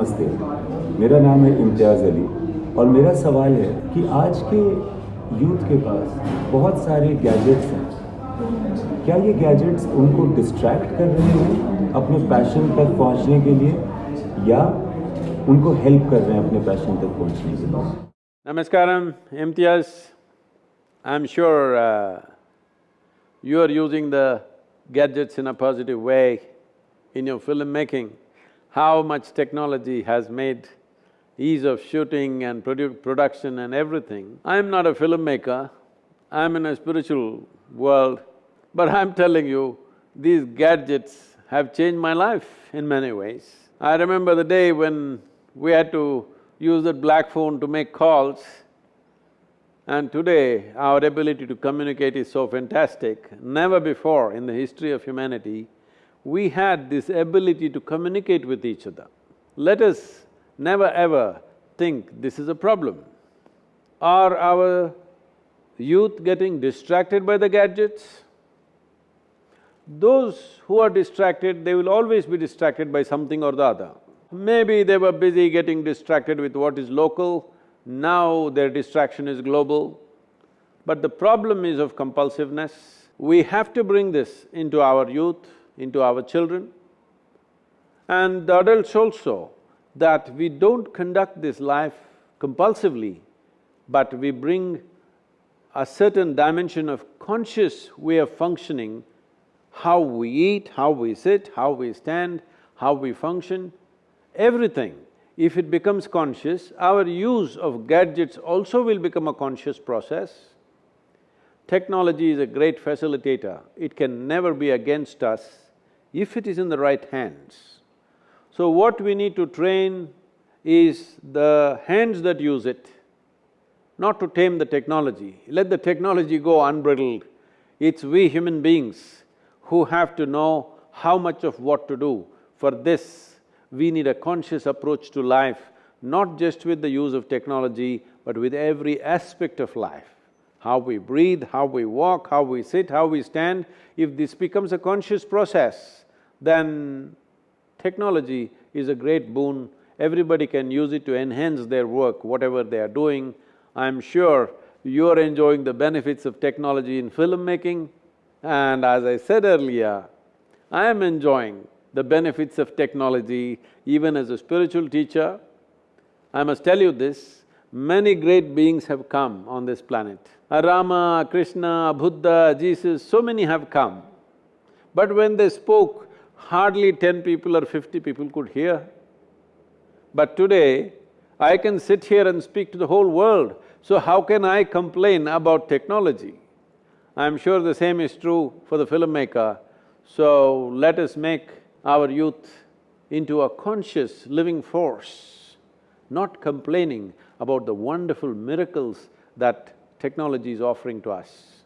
नमस्ते मेरा नाम है इम्तियाज़ अली और मेरा सवाल है कि आज के यूथ के पास बहुत सारे गैजेट्स हैं क्या ये गैजेट्स उनको डिस्ट्रैक्ट कर रहे हैं अपने पैशन तक पहुँचने के लिए या उनको हेल्प कर रहे हैं अपने पैशन तक पहुँचने के लिए Namaskaram, Imtiaz. I'm sure uh, you are using the gadgets in a positive way in your filmmaking. How much technology has made ease of shooting and produ production and everything. I'm not a filmmaker, I'm in a spiritual world, but I'm telling you, these gadgets have changed my life in many ways. I remember the day when we had to use that black phone to make calls. And today, our ability to communicate is so fantastic. Never before in the history of humanity, we had this ability to communicate with each other. Let us never ever think this is a problem. Are our youth getting distracted by the gadgets? Those who are distracted, they will always be distracted by something or the other. Maybe they were busy getting distracted with what is local, now their distraction is global. But the problem is of compulsiveness. We have to bring this into our youth, into our children, and the adults also, that we don't conduct this life compulsively, but we bring a certain dimension of conscious way of functioning, how we eat, how we sit, how we stand, how we function, everything, if it becomes conscious, our use of gadgets also will become a conscious process. Technology is a great facilitator, it can never be against us if it is in the right hands. So what we need to train is the hands that use it, not to tame the technology. Let the technology go unbridled. It's we human beings who have to know how much of what to do. For this, we need a conscious approach to life, not just with the use of technology, but with every aspect of life. How we breathe, how we walk, how we sit, how we stand, if this becomes a conscious process, then technology is a great boon. Everybody can use it to enhance their work, whatever they are doing. I'm sure you're enjoying the benefits of technology in filmmaking, and as I said earlier, I am enjoying the benefits of technology, even as a spiritual teacher. I must tell you this, many great beings have come on this planet. Rama, Krishna, Buddha, Jesus, so many have come. But when they spoke, hardly ten people or fifty people could hear. But today, I can sit here and speak to the whole world, so how can I complain about technology? I'm sure the same is true for the filmmaker. So let us make our youth into a conscious living force, not complaining about the wonderful miracles that technology is offering to us.